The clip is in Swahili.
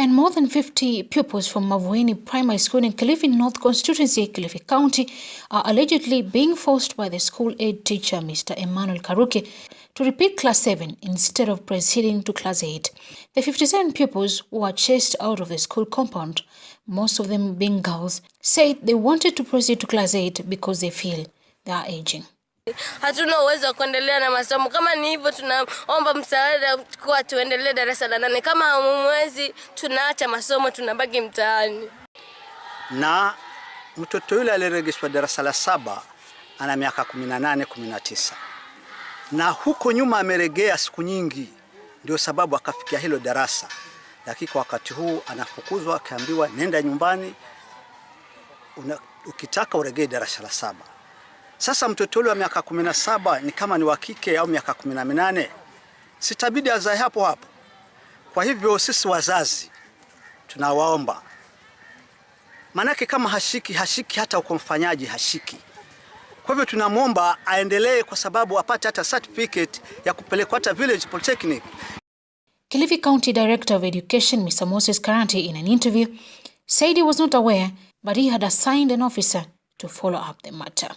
And more than 50 pupils from Mavueni Primary School in Kilifi North Constituency, Kilifi County, are allegedly being forced by the school aid teacher, Mr. Emmanuel Karuke, to repeat class 7 instead of proceeding to class 8. The 57 pupils who were chased out of the school compound, most of them being girls, said they wanted to proceed to class 8 because they feel they are aging. Hatuna uwezo wa kuendelea na masomo. Kama ni hivyo, tunaomba msaada kuwa tuendelee darasa la nane. Kama mwezi tunaacha masomo, tunabaki mtaani. Na mtoto yule aliyeregeshwa darasa la saba ana miaka 18 19, na huko nyuma ameregea siku nyingi, ndio sababu akafikia hilo darasa, lakini kwa wakati huu anafukuzwa, akaambiwa nenda nyumbani, ukitaka uregee darasa la saba. Sasa mtoto yule wa miaka kumi na saba ni kama ni wa kike au miaka kumi na minane sitabidi azae hapo hapo. Kwa hivyo sisi wazazi tunawaomba, maanake kama hashiki hashiki, hata uko mfanyaji hashiki. Kwa hivyo tunamwomba aendelee, kwa sababu apate hata certificate ya kupelekwa hata village polytechnic. Kilifi County Director of Education, Mr. Moses Karanti, in an interview, said he was not aware, but he had assigned an officer to follow up the matter.